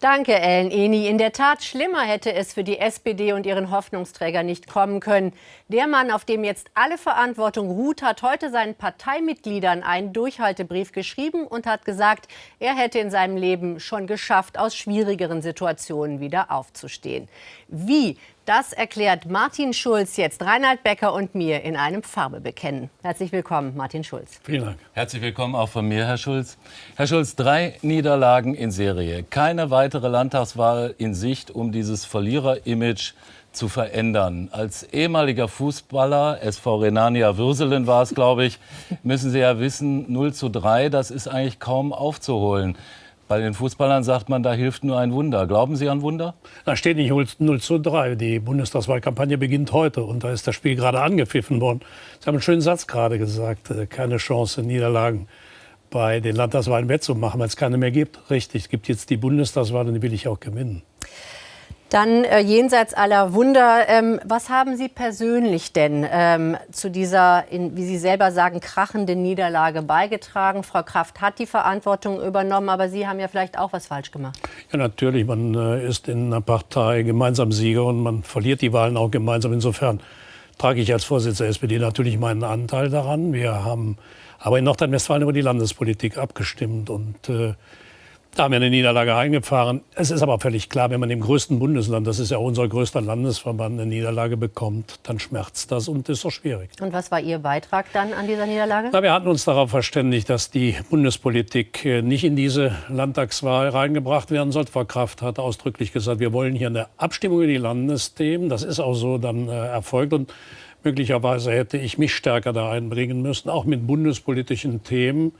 Danke, Ellen Eni. In der Tat, schlimmer hätte es für die SPD und ihren Hoffnungsträger nicht kommen können. Der Mann, auf dem jetzt alle Verantwortung ruht, hat heute seinen Parteimitgliedern einen Durchhaltebrief geschrieben und hat gesagt, er hätte in seinem Leben schon geschafft, aus schwierigeren Situationen wieder aufzustehen. Wie das erklärt Martin Schulz jetzt Reinhard Becker und mir in einem Farbebekennen. Herzlich willkommen, Martin Schulz. Vielen Dank. Herzlich willkommen auch von mir, Herr Schulz. Herr Schulz, drei Niederlagen in Serie. Keine weitere Landtagswahl in Sicht, um dieses Verlierer-Image zu verändern. Als ehemaliger Fußballer, SV Renania Würselen war es, glaube ich, müssen Sie ja wissen, 0 zu 3, das ist eigentlich kaum aufzuholen. Bei den Fußballern sagt man, da hilft nur ein Wunder. Glauben Sie an Wunder? Da steht nicht 0 zu 3. Die Bundestagswahlkampagne beginnt heute und da ist das Spiel gerade angepfiffen worden. Sie haben einen schönen Satz gerade gesagt. Äh, keine Chance, Niederlagen bei den Landtagswahlen wettzumachen, weil es keine mehr gibt. Richtig, es gibt jetzt die Bundestagswahl und die will ich auch gewinnen. Dann äh, jenseits aller Wunder, ähm, was haben Sie persönlich denn ähm, zu dieser, in, wie Sie selber sagen, krachenden Niederlage beigetragen? Frau Kraft hat die Verantwortung übernommen, aber Sie haben ja vielleicht auch was falsch gemacht. Ja, natürlich. Man äh, ist in einer Partei gemeinsam Sieger und man verliert die Wahlen auch gemeinsam. Insofern trage ich als Vorsitzender der SPD natürlich meinen Anteil daran. Wir haben aber in Nordrhein-Westfalen über die Landespolitik abgestimmt und äh, da haben wir eine Niederlage eingefahren. Es ist aber völlig klar, wenn man im größten Bundesland, das ist ja unser größter Landesverband, eine Niederlage bekommt, dann schmerzt das und ist doch schwierig. Und was war Ihr Beitrag dann an dieser Niederlage? Na, wir hatten uns darauf verständigt, dass die Bundespolitik äh, nicht in diese Landtagswahl reingebracht werden sollte. Frau Kraft hat ausdrücklich gesagt, wir wollen hier eine Abstimmung über die Landesthemen. Das ist auch so dann äh, erfolgt. Und möglicherweise hätte ich mich stärker da einbringen müssen, auch mit bundespolitischen Themen.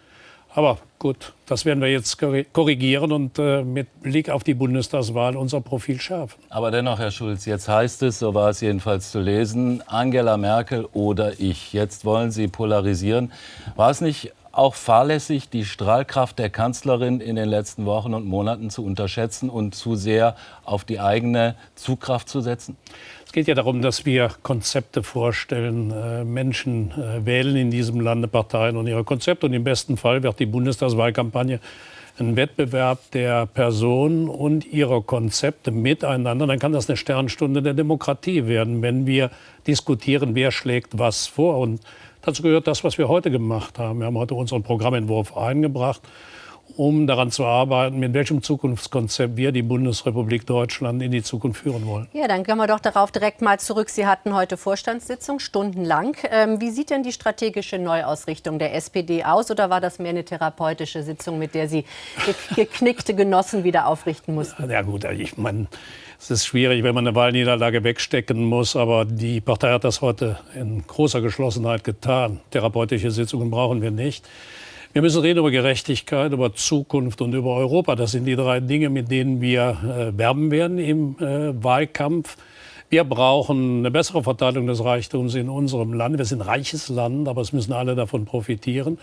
Aber gut, das werden wir jetzt korrigieren und äh, mit Blick auf die Bundestagswahl unser Profil schärfen. Aber dennoch, Herr Schulz, jetzt heißt es, so war es jedenfalls zu lesen, Angela Merkel oder ich. Jetzt wollen Sie polarisieren. War es nicht auch fahrlässig, die Strahlkraft der Kanzlerin in den letzten Wochen und Monaten zu unterschätzen und zu sehr auf die eigene Zugkraft zu setzen? Geht ja darum, dass wir Konzepte vorstellen. Äh, Menschen äh, wählen in diesem Lande Parteien und ihre Konzepte. Und im besten Fall wird die Bundestagswahlkampagne ein Wettbewerb der Personen und ihrer Konzepte miteinander. Dann kann das eine Sternstunde der Demokratie werden, wenn wir diskutieren, wer schlägt was vor. Und dazu gehört das, was wir heute gemacht haben. Wir haben heute unseren Programmentwurf eingebracht um daran zu arbeiten, mit welchem Zukunftskonzept wir die Bundesrepublik Deutschland in die Zukunft führen wollen. Ja, dann gehen wir doch darauf direkt mal zurück. Sie hatten heute Vorstandssitzung, stundenlang. Ähm, wie sieht denn die strategische Neuausrichtung der SPD aus? Oder war das mehr eine therapeutische Sitzung, mit der Sie geknickte Genossen wieder aufrichten mussten? Ja gut, ich meine, es ist schwierig, wenn man eine Wahlniederlage wegstecken muss. Aber die Partei hat das heute in großer Geschlossenheit getan. Therapeutische Sitzungen brauchen wir nicht. Wir müssen reden über Gerechtigkeit, über Zukunft und über Europa. Das sind die drei Dinge, mit denen wir äh, werben werden im äh, Wahlkampf. Wir brauchen eine bessere Verteilung des Reichtums in unserem Land. Wir sind ein reiches Land, aber es müssen alle davon profitieren.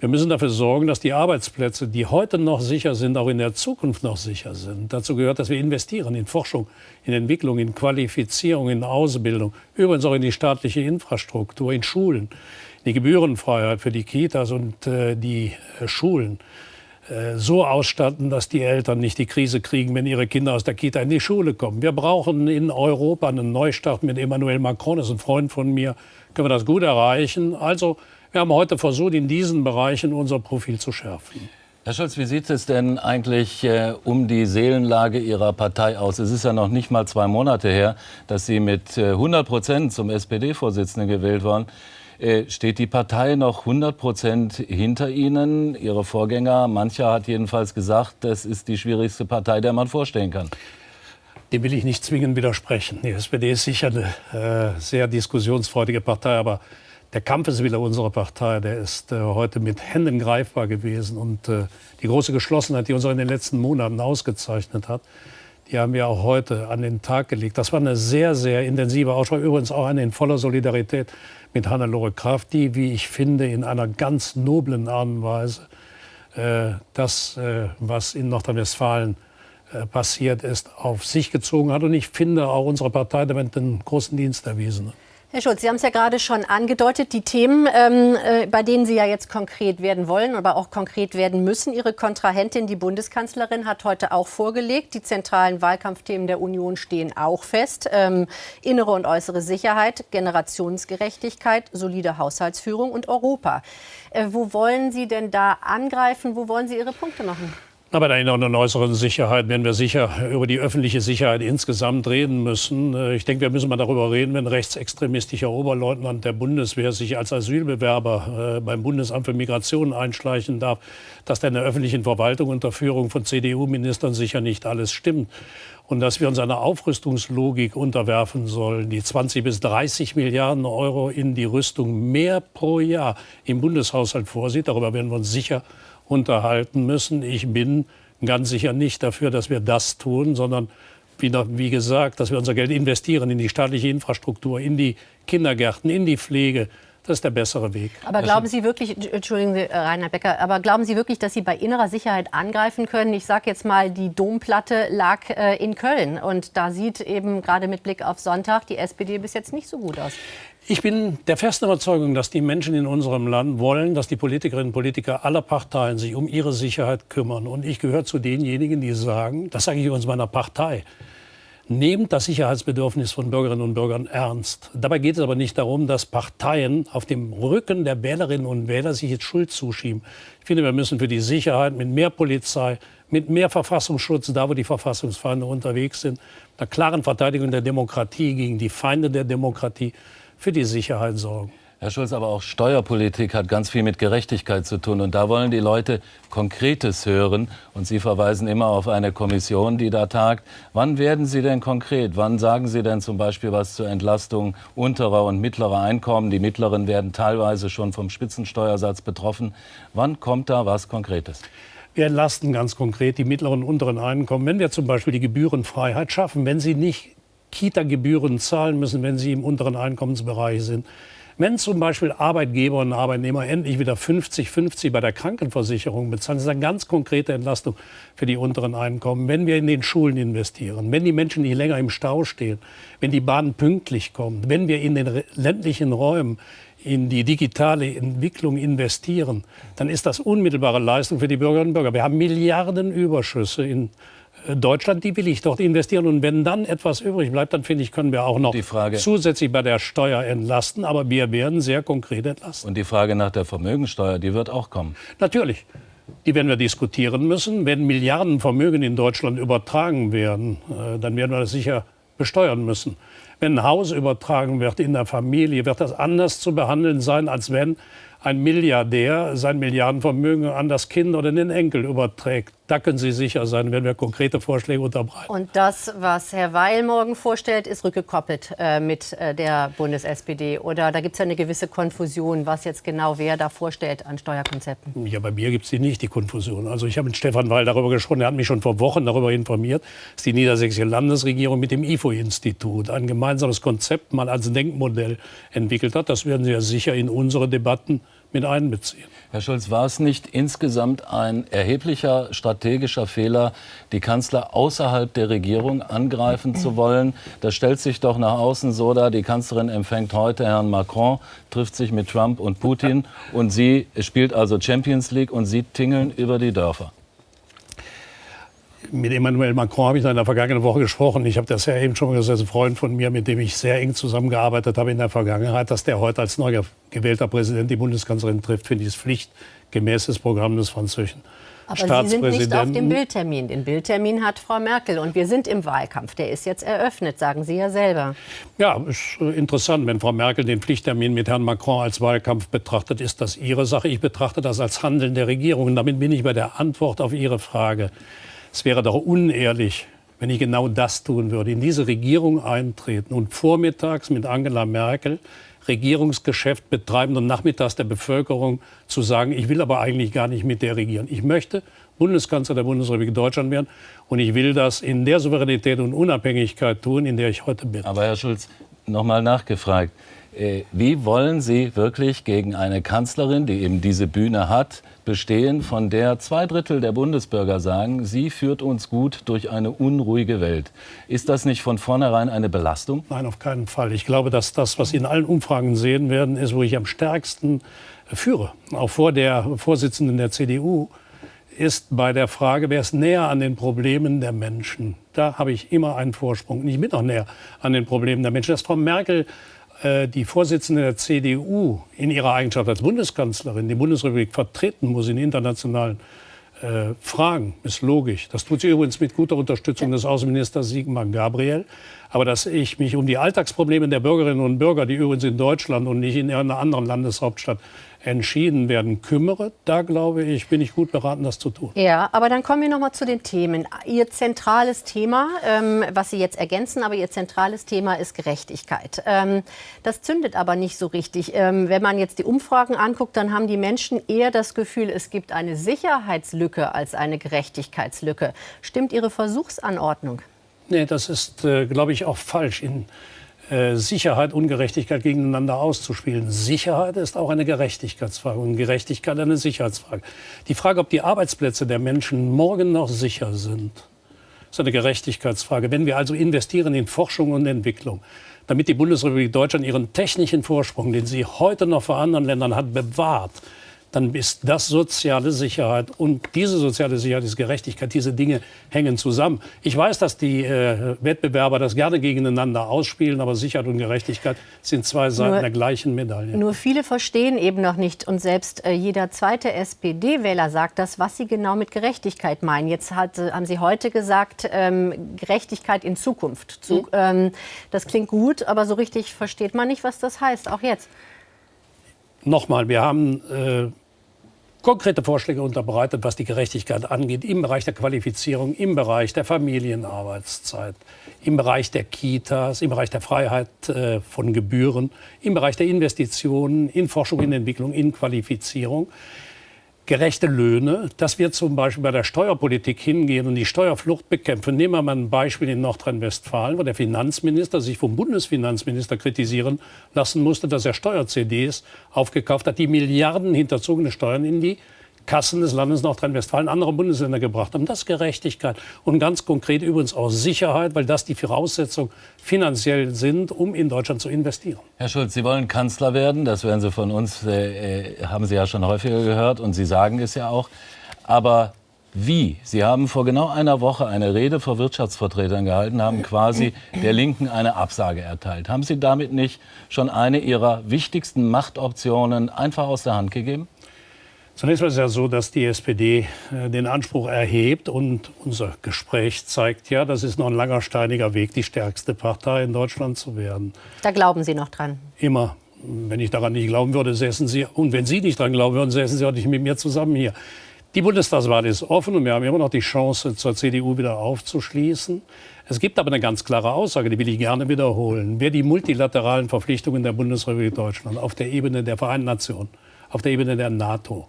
Wir müssen dafür sorgen, dass die Arbeitsplätze, die heute noch sicher sind, auch in der Zukunft noch sicher sind. Dazu gehört, dass wir investieren in Forschung, in Entwicklung, in Qualifizierung, in Ausbildung, übrigens auch in die staatliche Infrastruktur, in Schulen die Gebührenfreiheit für die Kitas und äh, die äh, Schulen äh, so ausstatten, dass die Eltern nicht die Krise kriegen, wenn ihre Kinder aus der Kita in die Schule kommen. Wir brauchen in Europa einen Neustart mit Emmanuel Macron, das ist ein Freund von mir, können wir das gut erreichen. Also wir haben heute versucht, in diesen Bereichen unser Profil zu schärfen. Herr Scholz, wie sieht es denn eigentlich äh, um die Seelenlage Ihrer Partei aus? Es ist ja noch nicht mal zwei Monate her, dass Sie mit äh, 100 Prozent zum SPD-Vorsitzenden gewählt waren. Äh, steht die Partei noch 100 Prozent hinter Ihnen? Ihre Vorgänger, mancher hat jedenfalls gesagt, das ist die schwierigste Partei, der man vorstellen kann. Dem will ich nicht zwingend widersprechen. Die SPD ist sicher eine äh, sehr diskussionsfreudige Partei, aber der Kampfeswille unserer Partei, der ist äh, heute mit Händen greifbar gewesen. Und äh, die große Geschlossenheit, die uns auch in den letzten Monaten ausgezeichnet hat, die haben wir auch heute an den Tag gelegt. Das war eine sehr, sehr intensive Aussprache, übrigens auch eine in voller Solidarität mit Hannelore Kraft, die, wie ich finde, in einer ganz noblen Art und Weise äh, das, äh, was in Nordrhein-Westfalen äh, passiert ist, auf sich gezogen hat. Und ich finde auch unsere Partei damit einen großen Dienst erwiesen. Herr Schulz, Sie haben es ja gerade schon angedeutet, die Themen, ähm, äh, bei denen Sie ja jetzt konkret werden wollen, aber auch konkret werden müssen. Ihre Kontrahentin, die Bundeskanzlerin, hat heute auch vorgelegt. Die zentralen Wahlkampfthemen der Union stehen auch fest. Ähm, innere und äußere Sicherheit, Generationsgerechtigkeit, solide Haushaltsführung und Europa. Äh, wo wollen Sie denn da angreifen? Wo wollen Sie Ihre Punkte machen? Aber der inneren und äußeren Sicherheit werden wir sicher über die öffentliche Sicherheit insgesamt reden müssen. Äh, ich denke, wir müssen mal darüber reden, wenn rechtsextremistischer Oberleutnant der Bundeswehr sich als Asylbewerber äh, beim Bundesamt für Migration einschleichen darf, dass da in der öffentlichen Verwaltung unter Führung von CDU-Ministern sicher nicht alles stimmt. Und dass wir uns einer Aufrüstungslogik unterwerfen sollen, die 20 bis 30 Milliarden Euro in die Rüstung mehr pro Jahr im Bundeshaushalt vorsieht. Darüber werden wir uns sicher unterhalten müssen. Ich bin ganz sicher nicht dafür, dass wir das tun, sondern wie, wie gesagt, dass wir unser Geld investieren in die staatliche Infrastruktur, in die Kindergärten, in die Pflege. Das ist der bessere Weg. Aber glauben Sie wirklich, Entschuldigen Sie, äh, Rainer Becker, aber glauben Sie wirklich, dass Sie bei innerer Sicherheit angreifen können? Ich sage jetzt mal, die Domplatte lag äh, in Köln und da sieht eben gerade mit Blick auf Sonntag die SPD bis jetzt nicht so gut aus. Ich bin der festen Überzeugung, dass die Menschen in unserem Land wollen, dass die Politikerinnen und Politiker aller Parteien sich um ihre Sicherheit kümmern. Und ich gehöre zu denjenigen, die sagen, das sage ich übrigens meiner Partei, nehmt das Sicherheitsbedürfnis von Bürgerinnen und Bürgern ernst. Dabei geht es aber nicht darum, dass Parteien auf dem Rücken der Wählerinnen und Wähler sich jetzt Schuld zuschieben. Ich finde, wir müssen für die Sicherheit mit mehr Polizei, mit mehr Verfassungsschutz, da wo die Verfassungsfeinde unterwegs sind, einer klaren Verteidigung der Demokratie gegen die Feinde der Demokratie, für die Sicherheit sorgen. Herr Schulz, aber auch Steuerpolitik hat ganz viel mit Gerechtigkeit zu tun. Und da wollen die Leute Konkretes hören. Und Sie verweisen immer auf eine Kommission, die da tagt. Wann werden Sie denn konkret? Wann sagen Sie denn zum Beispiel was zur Entlastung unterer und mittlerer Einkommen? Die mittleren werden teilweise schon vom Spitzensteuersatz betroffen. Wann kommt da was Konkretes? Wir entlasten ganz konkret die mittleren und unteren Einkommen. Wenn wir zum Beispiel die Gebührenfreiheit schaffen, wenn sie nicht Kita-Gebühren zahlen müssen, wenn sie im unteren Einkommensbereich sind. Wenn zum Beispiel Arbeitgeber und Arbeitnehmer endlich wieder 50-50 bei der Krankenversicherung bezahlen, das ist eine ganz konkrete Entlastung für die unteren Einkommen. Wenn wir in den Schulen investieren, wenn die Menschen nicht länger im Stau stehen, wenn die Bahn pünktlich kommt, wenn wir in den ländlichen Räumen in die digitale Entwicklung investieren, dann ist das unmittelbare Leistung für die Bürgerinnen und Bürger. Wir haben Milliarden Überschüsse in Deutschland, die will ich dort investieren. Und wenn dann etwas übrig bleibt, dann finde ich, können wir auch noch zusätzlich bei der Steuer entlasten. Aber wir werden sehr konkret entlasten. Und die Frage nach der Vermögensteuer, die wird auch kommen. Natürlich. Die werden wir diskutieren müssen. Wenn Milliarden Vermögen in Deutschland übertragen werden, äh, dann werden wir das sicher besteuern müssen. Wenn ein Haus übertragen wird in der Familie, wird das anders zu behandeln sein, als wenn ein Milliardär sein Milliardenvermögen an das Kind oder den Enkel überträgt. Da können Sie sicher sein, wenn wir konkrete Vorschläge unterbreiten. Und das, was Herr Weil morgen vorstellt, ist rückgekoppelt äh, mit äh, der Bundes-SPD. Oder da gibt es ja eine gewisse Konfusion, was jetzt genau wer da vorstellt an Steuerkonzepten. Ja, bei mir gibt es die nicht, die Konfusion. Also ich habe mit Stefan Weil darüber gesprochen. Er hat mich schon vor Wochen darüber informiert, dass die niedersächsische Landesregierung mit dem IFO-Institut ein gemeinsames Konzept mal als Denkmodell entwickelt hat. Das werden Sie ja sicher in unsere Debatten mit einbeziehen. Herr Schulz, war es nicht insgesamt ein erheblicher strategischer Fehler, die Kanzler außerhalb der Regierung angreifen zu wollen? Das stellt sich doch nach außen so dar, die Kanzlerin empfängt heute Herrn Macron, trifft sich mit Trump und Putin und sie spielt also Champions League und sie tingeln über die Dörfer mit Emmanuel Macron habe ich in der vergangenen Woche gesprochen. Ich habe das ja eben schon gesagt, ein Freund von mir, mit dem ich sehr eng zusammengearbeitet habe in der Vergangenheit, dass der heute als neu gewählter Präsident die Bundeskanzlerin trifft, finde ich das pflichtgemäßes Programm des französischen aber Sie sind nicht auf dem Bildtermin. Den Bildtermin hat Frau Merkel. Und wir sind im Wahlkampf. Der ist jetzt eröffnet, sagen Sie ja selber. Ja, ist interessant. Wenn Frau Merkel den Pflichttermin mit Herrn Macron als Wahlkampf betrachtet, ist das ihre Sache. Ich betrachte das als Handeln der Regierung. Und damit bin ich bei der Antwort auf Ihre Frage. Es wäre doch unehrlich, wenn ich genau das tun würde, in diese Regierung eintreten und vormittags mit Angela Merkel Regierungsgeschäft betreiben und nachmittags der Bevölkerung zu sagen, ich will aber eigentlich gar nicht mit der regieren. Ich möchte Bundeskanzler der Bundesrepublik Deutschland werden und ich will das in der Souveränität und Unabhängigkeit tun, in der ich heute bin. Aber Herr Schulz, noch mal nachgefragt. Äh, wie wollen Sie wirklich gegen eine Kanzlerin, die eben diese Bühne hat, bestehen, von der zwei Drittel der Bundesbürger sagen, sie führt uns gut durch eine unruhige Welt? Ist das nicht von vornherein eine Belastung? Nein, auf keinen Fall. Ich glaube, dass das, was Sie in allen Umfragen sehen werden, ist, wo ich am stärksten führe. Auch vor der Vorsitzenden der CDU ist bei der Frage, wer ist näher an den Problemen der Menschen. Da habe ich immer einen Vorsprung. Und ich bin auch näher an den Problemen der Menschen. Dass Frau Merkel äh, die Vorsitzende der CDU in ihrer Eigenschaft als Bundeskanzlerin die Bundesrepublik vertreten muss in internationalen äh, Fragen, ist logisch. Das tut sie übrigens mit guter Unterstützung des Außenministers Sigmar Gabriel. Aber dass ich mich um die Alltagsprobleme der Bürgerinnen und Bürger, die übrigens in Deutschland und nicht in einer anderen Landeshauptstadt entschieden werden kümmere, da glaube ich, bin ich gut beraten, das zu tun. Ja, aber dann kommen wir noch mal zu den Themen. Ihr zentrales Thema, ähm, was Sie jetzt ergänzen, aber Ihr zentrales Thema ist Gerechtigkeit. Ähm, das zündet aber nicht so richtig. Ähm, wenn man jetzt die Umfragen anguckt, dann haben die Menschen eher das Gefühl, es gibt eine Sicherheitslücke als eine Gerechtigkeitslücke. Stimmt Ihre Versuchsanordnung? Nee, das ist, äh, glaube ich, auch falsch. In Sicherheit und Gerechtigkeit gegeneinander auszuspielen. Sicherheit ist auch eine Gerechtigkeitsfrage und Gerechtigkeit eine Sicherheitsfrage. Die Frage, ob die Arbeitsplätze der Menschen morgen noch sicher sind, ist eine Gerechtigkeitsfrage. Wenn wir also investieren in Forschung und Entwicklung, damit die Bundesrepublik Deutschland ihren technischen Vorsprung, den sie heute noch vor anderen Ländern hat, bewahrt, dann ist das soziale Sicherheit. Und diese soziale Sicherheit ist Gerechtigkeit. Diese Dinge hängen zusammen. Ich weiß, dass die äh, Wettbewerber das gerne gegeneinander ausspielen, aber Sicherheit und Gerechtigkeit sind zwei Seiten nur, der gleichen Medaille. Nur viele verstehen eben noch nicht. Und selbst äh, jeder zweite SPD-Wähler sagt das, was sie genau mit Gerechtigkeit meinen. Jetzt hat, äh, haben Sie heute gesagt, ähm, Gerechtigkeit in Zukunft. Zu, mhm. ähm, das klingt gut, aber so richtig versteht man nicht, was das heißt, auch jetzt. Nochmal, wir haben äh, konkrete Vorschläge unterbreitet, was die Gerechtigkeit angeht, im Bereich der Qualifizierung, im Bereich der Familienarbeitszeit, im Bereich der Kitas, im Bereich der Freiheit äh, von Gebühren, im Bereich der Investitionen in Forschung, in Entwicklung, in Qualifizierung gerechte Löhne, dass wir zum Beispiel bei der Steuerpolitik hingehen und die Steuerflucht bekämpfen. Nehmen wir mal ein Beispiel in Nordrhein-Westfalen, wo der Finanzminister sich vom Bundesfinanzminister kritisieren lassen musste, dass er Steuer-CDs aufgekauft hat, die Milliarden hinterzogene Steuern in die Kassen des Landes Nordrhein-Westfalen andere Bundesländer gebracht haben. Das ist Gerechtigkeit und ganz konkret übrigens auch Sicherheit, weil das die Voraussetzungen finanziell sind, um in Deutschland zu investieren. Herr Schulz, Sie wollen Kanzler werden, das werden Sie von uns, äh, äh haben Sie ja schon häufiger gehört und Sie sagen es ja auch. Aber wie? Sie haben vor genau einer Woche eine Rede vor Wirtschaftsvertretern gehalten, haben quasi der Linken eine Absage erteilt. Haben Sie damit nicht schon eine Ihrer wichtigsten Machtoptionen einfach aus der Hand gegeben? Zunächst mal ist es ja so, dass die SPD äh, den Anspruch erhebt und unser Gespräch zeigt ja, das ist noch ein langer, steiniger Weg, die stärkste Partei in Deutschland zu werden. Da glauben Sie noch dran? Immer. Wenn ich daran nicht glauben würde, säßen Sie, und wenn Sie nicht daran glauben würden, säßen Sie auch nicht mit mir zusammen hier. Die Bundestagswahl ist offen und wir haben immer noch die Chance, zur CDU wieder aufzuschließen. Es gibt aber eine ganz klare Aussage, die will ich gerne wiederholen. Wer die multilateralen Verpflichtungen der Bundesrepublik Deutschland auf der Ebene der Vereinten Nationen, auf der Ebene der NATO,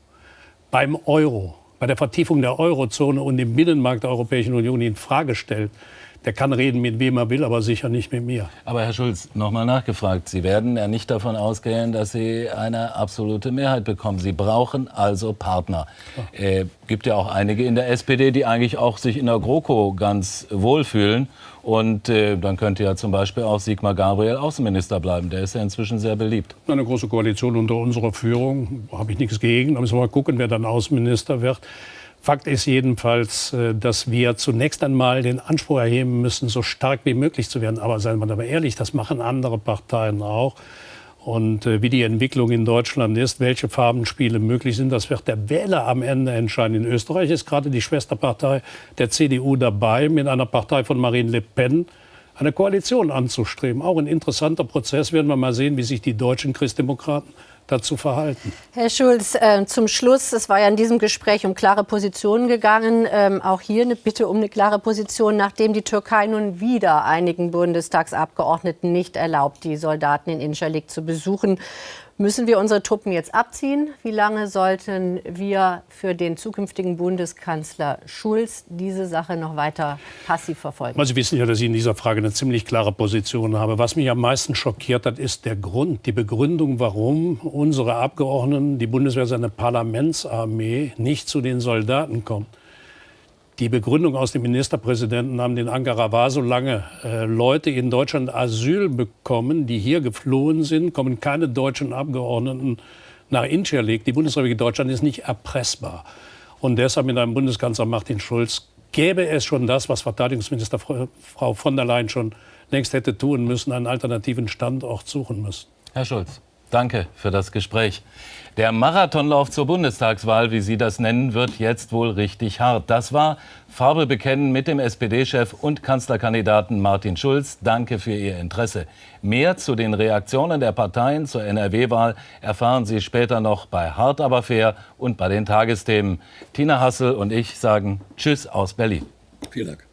beim Euro, bei der Vertiefung der Eurozone und dem Binnenmarkt der Europäischen Union in Frage stellt, der kann reden, mit wem er will, aber sicher nicht mit mir. Aber Herr Schulz, noch mal nachgefragt. Sie werden ja nicht davon ausgehen, dass Sie eine absolute Mehrheit bekommen. Sie brauchen also Partner. Es äh, gibt ja auch einige in der SPD, die eigentlich auch sich in der GroKo ganz wohlfühlen. Und äh, dann könnte ja zum Beispiel auch Sigmar Gabriel Außenminister bleiben. Der ist ja inzwischen sehr beliebt. Eine große Koalition unter unserer Führung habe ich nichts gegen. Da müssen wir mal gucken, wer dann Außenminister wird. Fakt ist jedenfalls, äh, dass wir zunächst einmal den Anspruch erheben müssen, so stark wie möglich zu werden. Aber seien wir aber ehrlich, das machen andere Parteien auch. Und äh, wie die Entwicklung in Deutschland ist, welche Farbenspiele möglich sind, das wird der Wähler am Ende entscheiden. In Österreich ist gerade die Schwesterpartei der CDU dabei, mit einer Partei von Marine Le Pen eine Koalition anzustreben. Auch ein interessanter Prozess. Werden wir mal sehen, wie sich die deutschen Christdemokraten dazu verhalten. Herr Schulz, äh, zum Schluss, es war ja in diesem Gespräch um klare Positionen gegangen, ähm, auch hier eine Bitte um eine klare Position, nachdem die Türkei nun wieder einigen Bundestagsabgeordneten nicht erlaubt, die Soldaten in Incirlik zu besuchen. Müssen wir unsere Truppen jetzt abziehen? Wie lange sollten wir für den zukünftigen Bundeskanzler Schulz diese Sache noch weiter passiv verfolgen? Sie wissen ja, dass ich in dieser Frage eine ziemlich klare Position habe. Was mich am meisten schockiert hat, ist der Grund, die Begründung, warum unsere Abgeordneten, die Bundeswehr, seine Parlamentsarmee nicht zu den Soldaten kommt. Die Begründung aus dem Ministerpräsidenten haben den Ankara war, solange äh, Leute in Deutschland Asyl bekommen, die hier geflohen sind, kommen keine deutschen Abgeordneten nach Incirlik. Die Bundesrepublik Deutschland ist nicht erpressbar. Und deshalb mit einem Bundeskanzler Martin Schulz gäbe es schon das, was Verteidigungsminister Frau von der Leyen schon längst hätte tun müssen, einen alternativen Standort suchen müssen. Herr Schulz. Danke für das Gespräch. Der Marathonlauf zur Bundestagswahl, wie Sie das nennen, wird jetzt wohl richtig hart. Das war Farbe bekennen mit dem SPD-Chef und Kanzlerkandidaten Martin Schulz. Danke für Ihr Interesse. Mehr zu den Reaktionen der Parteien zur NRW-Wahl erfahren Sie später noch bei Hart aber fair und bei den Tagesthemen. Tina Hassel und ich sagen Tschüss aus Berlin. Vielen Dank.